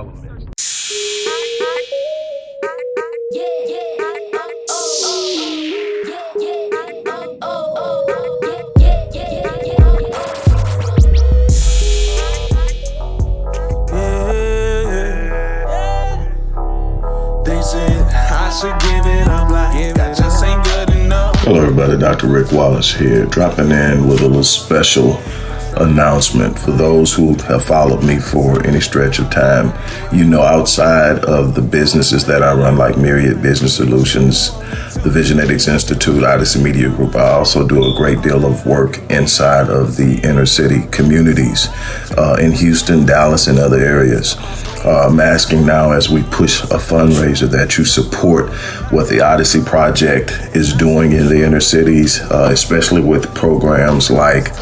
all of the elements. Hello everybody, Dr. Rick Wallace here, dropping in with a little special announcement for those who have followed me for any stretch of time. You know, outside of the businesses that I run, like Myriad Business Solutions, the Visionetics Institute, Odyssey Media Group, I also do a great deal of work inside of the inner city communities uh, in Houston, Dallas, and other areas. Uh, I'm asking now as we push a fundraiser that you support what the Odyssey Project is doing in the inner cities, uh, especially with programs like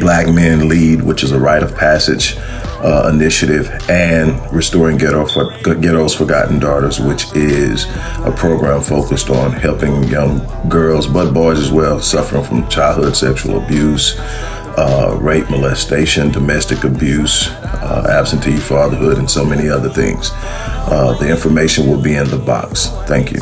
Black Men Lead, which is a rite of passage uh, initiative, and Restoring Ghetto for, Ghetto's Forgotten Daughters, which is a program focused on helping young girls, but boys as well, suffering from childhood sexual abuse, uh, rape, molestation, domestic abuse, uh, absentee fatherhood, and so many other things. Uh, the information will be in the box. Thank you.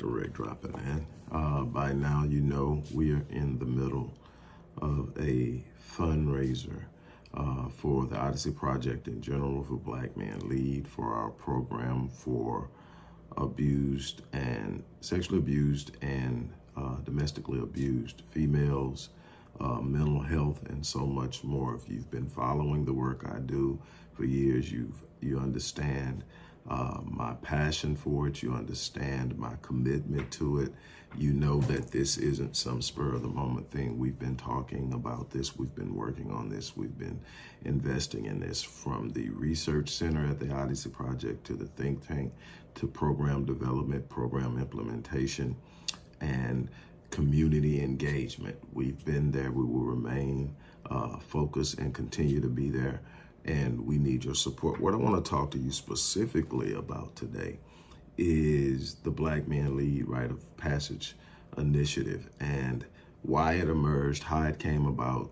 Dr. Dropping in. Uh, by now, you know we are in the middle of a fundraiser uh, for the Odyssey Project in general for Black Men Lead for our program for abused and sexually abused and uh, domestically abused females, uh, mental health, and so much more. If you've been following the work I do for years, you've you understand uh, my passion for it. You understand my commitment to it. You know that this isn't some spur of the moment thing. We've been talking about this. We've been working on this. We've been investing in this from the research center at the Odyssey Project to the think tank to program development, program implementation, and community engagement. We've been there. We will remain uh, focused and continue to be there and we need your support. What I want to talk to you specifically about today is the Black Men Lead Rite of Passage Initiative and why it emerged, how it came about,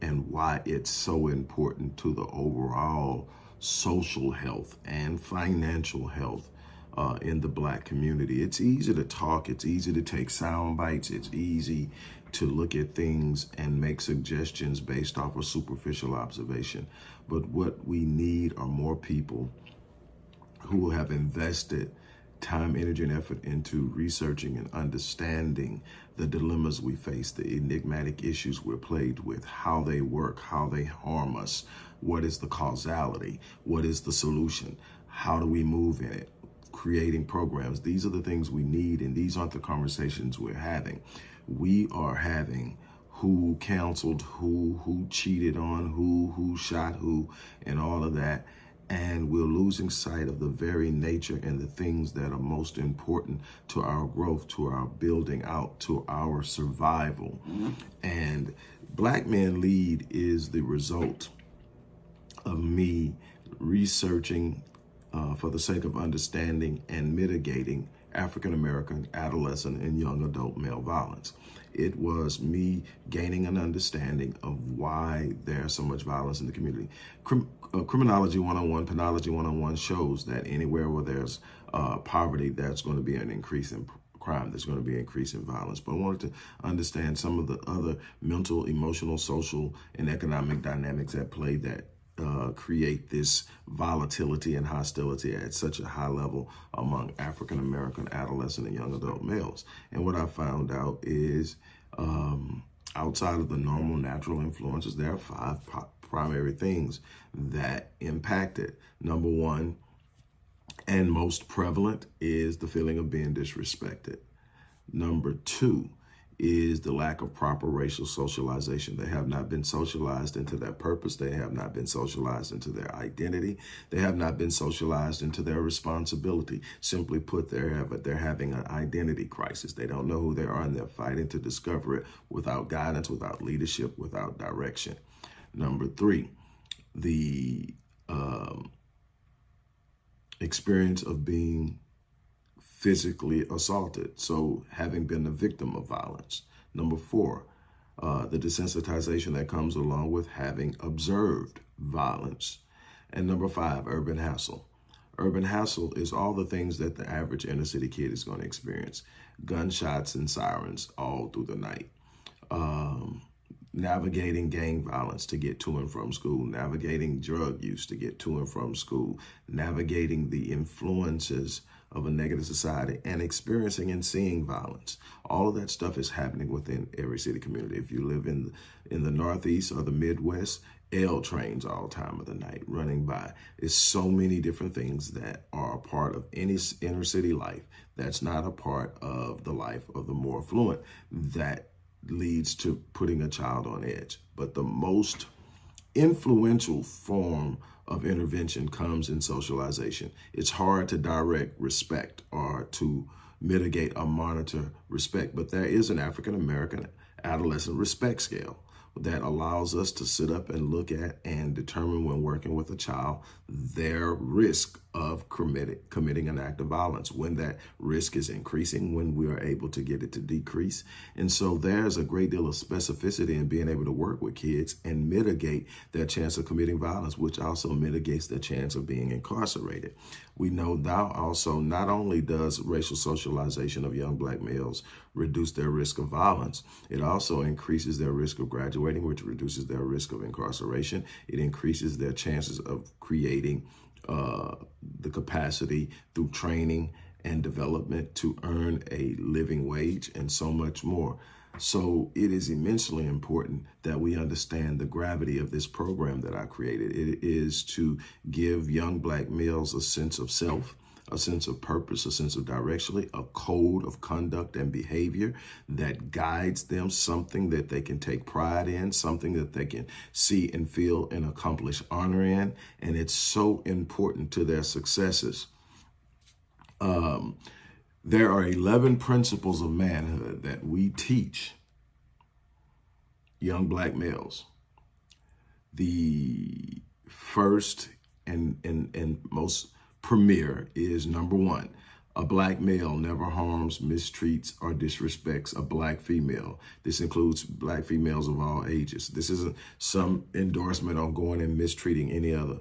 and why it's so important to the overall social health and financial health uh, in the black community. It's easy to talk, it's easy to take sound bites, it's easy to look at things and make suggestions based off of superficial observation. But what we need are more people who have invested time, energy, and effort into researching and understanding the dilemmas we face, the enigmatic issues we're plagued with, how they work, how they harm us, what is the causality, what is the solution, how do we move in it, creating programs. These are the things we need, and these aren't the conversations we're having. We are having who counseled who, who cheated on who, who shot who, and all of that. And we're losing sight of the very nature and the things that are most important to our growth, to our building out, to our survival. And Black Men Lead is the result of me researching uh, for the sake of understanding and mitigating African American adolescent and young adult male violence. It was me gaining an understanding of why there's so much violence in the community. Crim uh, Criminology 101, Penology 101 shows that anywhere where there's uh, poverty, that's going to be an increase in crime. There's going to be an increase in violence. But I wanted to understand some of the other mental, emotional, social, and economic dynamics at play that uh, create this volatility and hostility at such a high level among African American adolescent and young adult males. And what I found out is um, outside of the normal natural influences, there are five primary things that impact it. Number one, and most prevalent, is the feeling of being disrespected. Number two, is the lack of proper racial socialization. They have not been socialized into their purpose. They have not been socialized into their identity. They have not been socialized into their responsibility. Simply put, they're, they're having an identity crisis. They don't know who they are and they're fighting to discover it without guidance, without leadership, without direction. Number three, the um, experience of being physically assaulted. So having been a victim of violence. Number four, uh, the desensitization that comes along with having observed violence. And number five, urban hassle. Urban hassle is all the things that the average inner city kid is going to experience. Gunshots and sirens all through the night. Um, navigating gang violence to get to and from school, navigating drug use to get to and from school, navigating the influences of a negative society and experiencing and seeing violence. All of that stuff is happening within every city community. If you live in in the Northeast or the Midwest, L trains all time of the night running by. It's so many different things that are a part of any inner city life that's not a part of the life of the more affluent that leads to putting a child on edge. But the most influential form of intervention comes in socialization. It's hard to direct respect or to mitigate or monitor respect, but there is an African American adolescent respect scale that allows us to sit up and look at and determine when working with a child their risk of committing an act of violence, when that risk is increasing, when we are able to get it to decrease. And so there's a great deal of specificity in being able to work with kids and mitigate their chance of committing violence, which also mitigates their chance of being incarcerated. We know now also not only does racial socialization of young black males reduce their risk of violence, it also increases their risk of graduating, which reduces their risk of incarceration. It increases their chances of creating uh, the capacity through training and development to earn a living wage and so much more. So it is immensely important that we understand the gravity of this program that I created. It is to give young black males a sense of self, a sense of purpose, a sense of direction, a code of conduct and behavior that guides them, something that they can take pride in, something that they can see and feel and accomplish honor in. And it's so important to their successes. Um, there are 11 principles of manhood that we teach young black males. The first and, and, and most premier is number one, a black male never harms, mistreats, or disrespects a black female. This includes black females of all ages. This isn't some endorsement on going and mistreating any other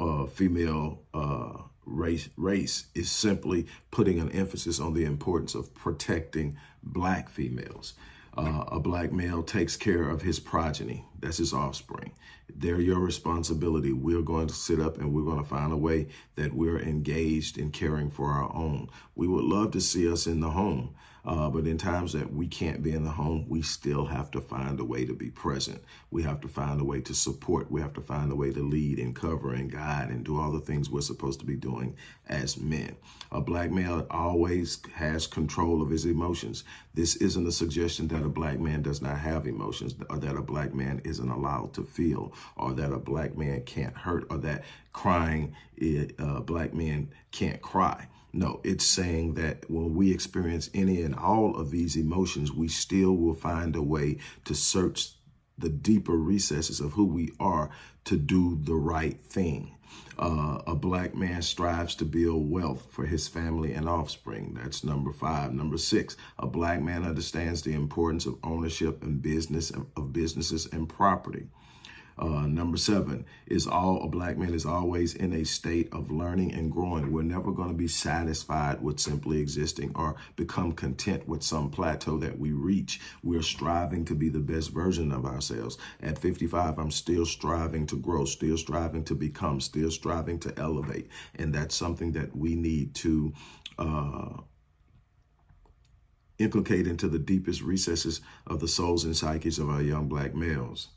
uh, female uh, race. Race is simply putting an emphasis on the importance of protecting black females. Uh, a black male takes care of his progeny. That's his offspring. They're your responsibility. We're going to sit up and we're going to find a way that we're engaged in caring for our own. We would love to see us in the home. Uh, but in times that we can't be in the home, we still have to find a way to be present. We have to find a way to support. We have to find a way to lead and cover and guide and do all the things we're supposed to be doing as men. A black male always has control of his emotions. This isn't a suggestion that a black man does not have emotions or that a black man isn't allowed to feel or that a black man can't hurt or that crying, uh, black men can't cry. No, it's saying that when we experience any and all of these emotions, we still will find a way to search the deeper recesses of who we are to do the right thing. Uh, a black man strives to build wealth for his family and offspring. That's number five. Number six, a black man understands the importance of ownership and business of businesses and property. Uh, number seven is all a black man is always in a state of learning and growing. We're never going to be satisfied with simply existing or become content with some plateau that we reach. We're striving to be the best version of ourselves. At 55, I'm still striving to grow, still striving to become, still striving to elevate. And that's something that we need to uh, inculcate into the deepest recesses of the souls and psyches of our young black males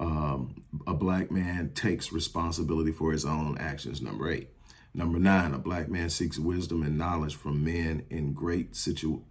um, a black man takes responsibility for his own actions, number eight. Number nine, a black man seeks wisdom and knowledge from men in great situ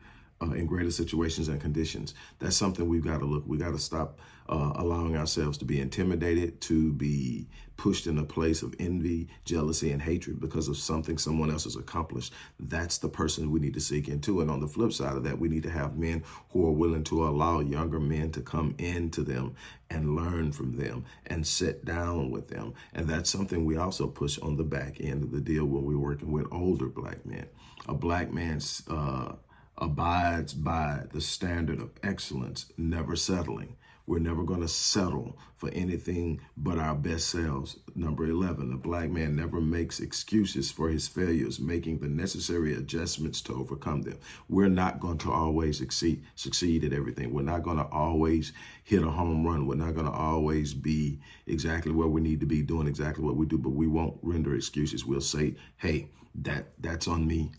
uh, in greater situations and conditions. That's something we've got to look. We got to stop uh, allowing ourselves to be intimidated, to be pushed in a place of envy, jealousy, and hatred because of something someone else has accomplished. That's the person we need to seek into. And on the flip side of that, we need to have men who are willing to allow younger men to come into them and learn from them and sit down with them. And that's something we also push on the back end of the deal when we're working with older black men. A black man's uh, abides by the standard of excellence, never settling. We're never going to settle for anything but our best selves. Number 11, the black man never makes excuses for his failures, making the necessary adjustments to overcome them. We're not going to always succeed, succeed at everything. We're not going to always hit a home run. We're not going to always be exactly where we need to be doing exactly what we do, but we won't render excuses. We'll say, hey, that that's on me.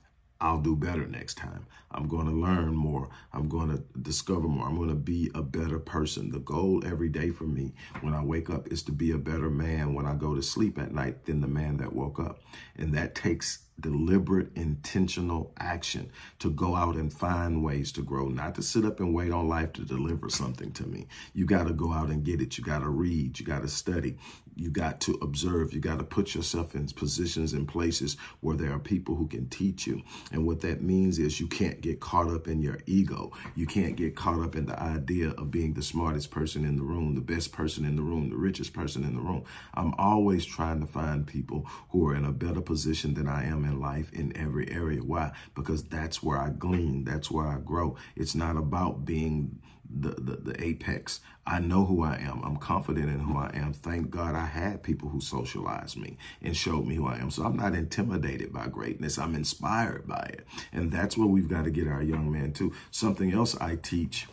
I'll do better next time. I'm going to learn more. I'm going to discover more. I'm going to be a better person. The goal every day for me when I wake up is to be a better man when I go to sleep at night than the man that woke up. And that takes deliberate, intentional action to go out and find ways to grow, not to sit up and wait on life to deliver something to me. You got to go out and get it. You got to read. You got to study. You got to observe. You got to put yourself in positions and places where there are people who can teach you. And what that means is you can't get caught up in your ego. You can't get caught up in the idea of being the smartest person in the room, the best person in the room, the richest person in the room. I'm always trying to find people who are in a better position than I am in life in every area. Why? Because that's where I glean. That's where I grow. It's not about being the, the, the apex. I know who I am. I'm confident in who I am. Thank God I had people who socialized me and showed me who I am. So I'm not intimidated by greatness. I'm inspired by it. And that's what we've got to get our young man to. Something else I teach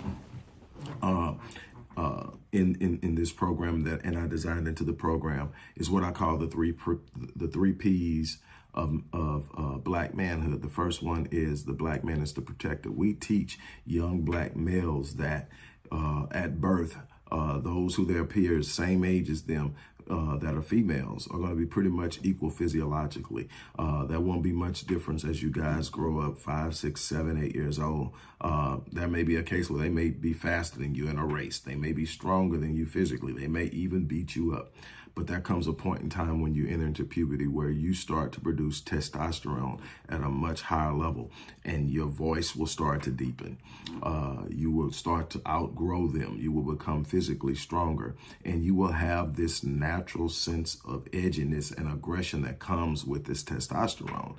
uh, uh, in, in, in this program that, and I designed into the program is what I call the three, the three P's of, of uh, black manhood. The first one is the black man is the protector. We teach young black males that uh, at birth, uh, those who their peers, same age as them, uh, that are females are going to be pretty much equal physiologically. Uh, there won't be much difference as you guys grow up five, six, seven, eight years old. Uh, there may be a case where they may be faster than you in a race. They may be stronger than you physically. They may even beat you up. But there comes a point in time when you enter into puberty where you start to produce testosterone at a much higher level and your voice will start to deepen. Uh, you will start to outgrow them. You will become physically stronger and you will have this natural sense of edginess and aggression that comes with this testosterone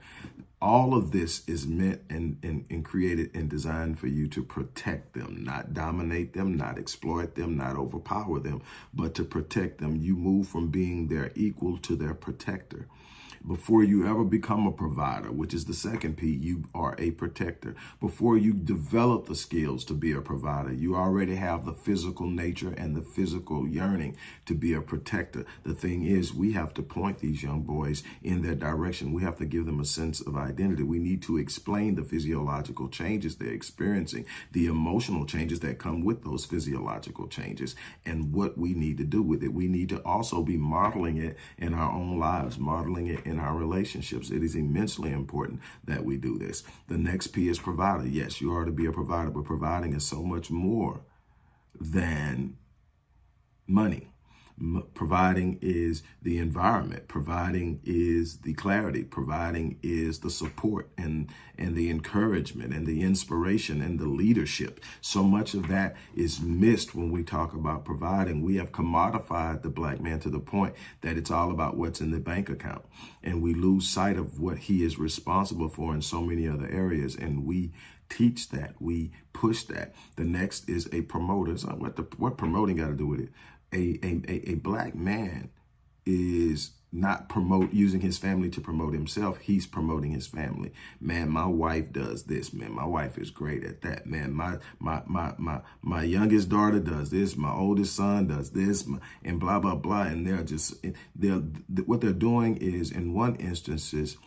all of this is meant and, and, and, created and designed for you to protect them, not dominate them, not exploit them, not overpower them, but to protect them. You move from being their equal to their protector before you ever become a provider, which is the second P, you are a protector. Before you develop the skills to be a provider, you already have the physical nature and the physical yearning to be a protector. The thing is, we have to point these young boys in that direction. We have to give them a sense of identity. We need to explain the physiological changes they're experiencing, the emotional changes that come with those physiological changes, and what we need to do with it. We need to also be modeling it in our own lives, modeling it in our relationships. It is immensely important that we do this. The next P is provider. Yes, you are to be a provider, but providing is so much more than money providing is the environment providing is the clarity providing is the support and and the encouragement and the inspiration and the leadership. So much of that is missed when we talk about providing. We have commodified the black man to the point that it's all about what's in the bank account. And we lose sight of what he is responsible for in so many other areas. And we teach that. We push that. The next is a promoter. So what the what promoting got to do with it a, a, a black man is not promote using his family to promote himself. He's promoting his family. Man, my wife does this. Man, my wife is great at that. Man, my my my my my youngest daughter does this. My oldest son does this, and blah blah blah. And they're just they're what they're doing is in one instances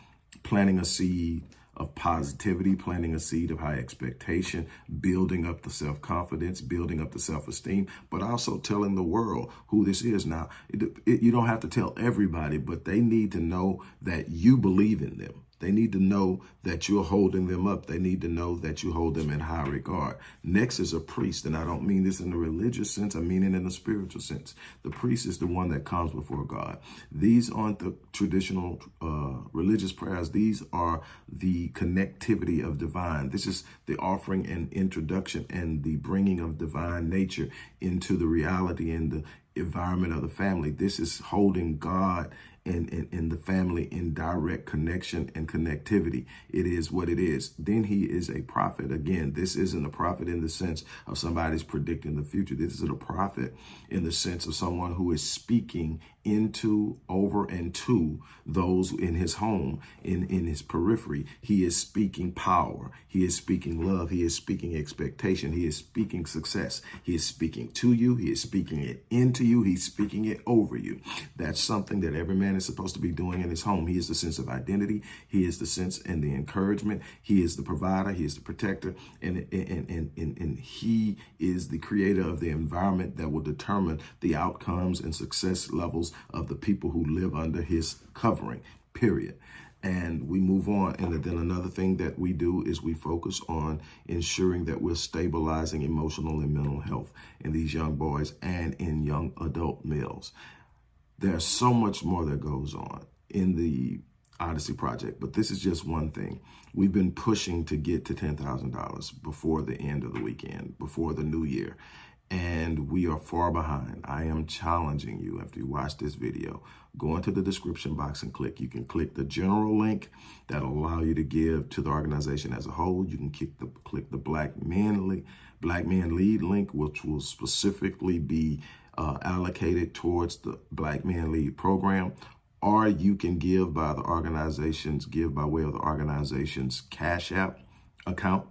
planting a seed of positivity, planting a seed of high expectation, building up the self-confidence, building up the self-esteem, but also telling the world who this is. Now, it, it, you don't have to tell everybody, but they need to know that you believe in them They need to know that you're holding them up. They need to know that you hold them in high regard. Next is a priest, and I don't mean this in the religious sense, I mean it in the spiritual sense. The priest is the one that comes before God. These aren't the traditional uh, religious prayers. These are the connectivity of divine. This is the offering and introduction and the bringing of divine nature into the reality and the environment of the family. This is holding God and, and, and the family in direct connection and connectivity. It is what it is. Then he is a prophet. Again, this isn't a prophet in the sense of somebody's predicting the future. This is a prophet in the sense of someone who is speaking into, over, and to those in his home, in, in his periphery. He is speaking power. He is speaking love. He is speaking expectation. He is speaking success. He is speaking to you. He is speaking it into you. He's speaking it over you. That's something that every man is supposed to be doing in his home. He is the sense of identity. He is the sense and the encouragement. He is the provider. He is the protector. And, and, and, and, and he is the creator of the environment that will determine the outcomes and success levels of the people who live under his covering, period. And we move on. And then another thing that we do is we focus on ensuring that we're stabilizing emotional and mental health in these young boys and in young adult males. There's so much more that goes on in the Odyssey project, but this is just one thing. We've been pushing to get to $10,000 before the end of the weekend, before the new year and we are far behind. I am challenging you after you watch this video, go into the description box and click. You can click the general link that'll allow you to give to the organization as a whole. You can click the, click the Black Men, Black Men Lead link, which will specifically be uh, allocated towards the Black Men Lead program. Or you can give by the organization's, give by way of the organization's Cash App account.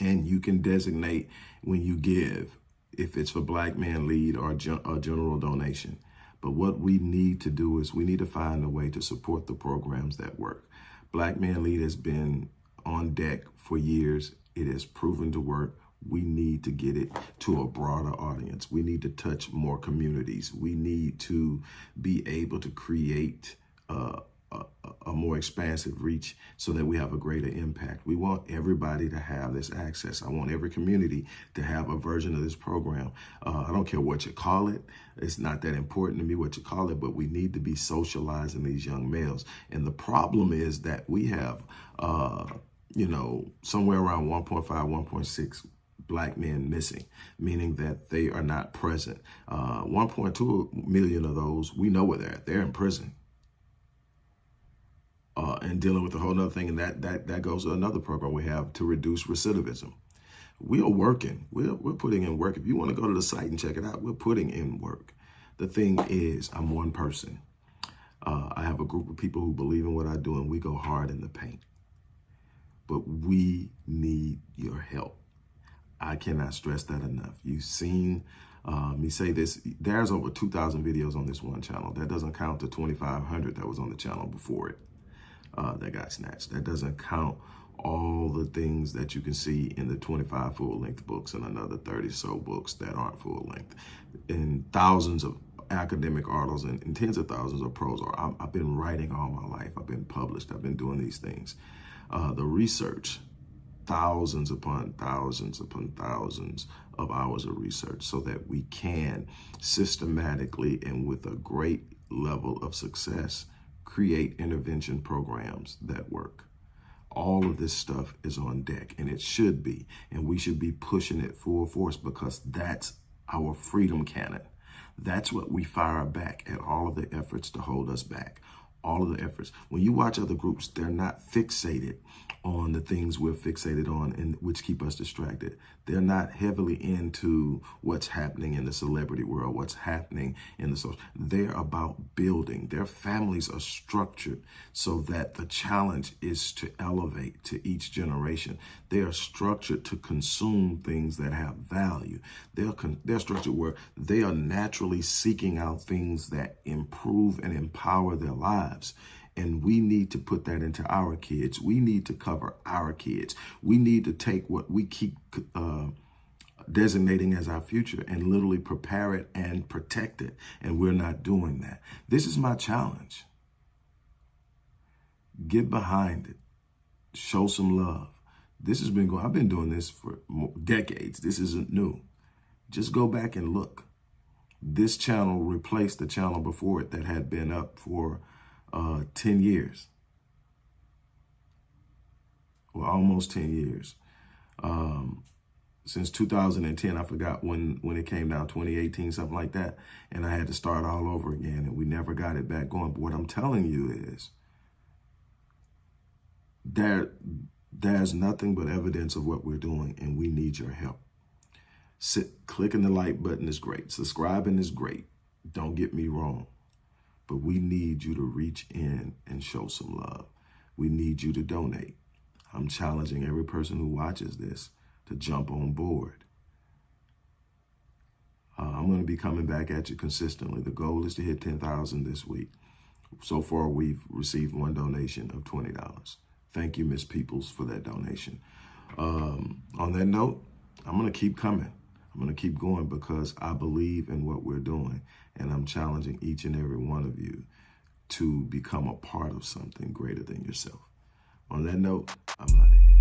And you can designate when you give if it's for Black Man Lead or a general donation. But what we need to do is we need to find a way to support the programs that work. Black Man Lead has been on deck for years. It has proven to work. We need to get it to a broader audience. We need to touch more communities. We need to be able to create uh, a, a, more expansive reach so that we have a greater impact. We want everybody to have this access. I want every community to have a version of this program. Uh, I don't care what you call it. It's not that important to me what you call it, but we need to be socializing these young males. And the problem is that we have, uh, you know, somewhere around 1.5, 1.6 black men missing, meaning that they are not present. Uh, 1.2 million of those, we know where they're at. They're in prison uh, and dealing with a whole other thing. And that, that, that goes to another program we have to reduce recidivism. We are working. We're, we're putting in work. If you want to go to the site and check it out, we're putting in work. The thing is, I'm one person. Uh, I have a group of people who believe in what I do, and we go hard in the paint. But we need your help. I cannot stress that enough. You've seen uh, me say this. There's over 2,000 videos on this one channel. That doesn't count the 2,500 that was on the channel before it uh, that got snatched. That doesn't count all the things that you can see in the 25 full-length books and another 30 so books that aren't full-length. And thousands of academic articles and, and, tens of thousands of prose. Or i have been writing all my life. I've been published. I've been doing these things. Uh, the research, thousands upon thousands upon thousands of hours of research so that we can systematically and with a great level of success create intervention programs that work. All of this stuff is on deck and it should be. And we should be pushing it full force because that's our freedom cannon. That's what we fire back at all of the efforts to hold us back all of the efforts. When you watch other groups, they're not fixated on the things we're fixated on and which keep us distracted. They're not heavily into what's happening in the celebrity world, what's happening in the social. They're about building. Their families are structured so that the challenge is to elevate to each generation. They are structured to consume things that have value. They're, they're structured where they are naturally seeking out things that improve and empower their lives. And we need to put that into our kids. We need to cover our kids. We need to take what we keep uh, designating as our future and literally prepare it and protect it. And we're not doing that. This is my challenge. Get behind it. Show some love. This has been going, I've been doing this for decades. This isn't new. Just go back and look. This channel replaced the channel before it that had been up for uh, 10 years. Well, almost 10 years. Um, since 2010, I forgot when, when it came down, 2018, something like that. And I had to start all over again and we never got it back going. But what I'm telling you is there, there's nothing but evidence of what we're doing and we need your help. Sit, clicking the like button is great. Subscribing is great. Don't get me wrong. But we need you to reach in and show some love. We need you to donate. I'm challenging every person who watches this to jump on board. Uh, I'm going to be coming back at you consistently. The goal is to hit 10,000 this week. So far, we've received one donation of $20. Thank you, Miss Peoples, for that donation. Um, on that note, I'm going to keep coming. I'm going to keep going because I believe in what we're doing. And I'm challenging each and every one of you to become a part of something greater than yourself. On that note, I'm out of here.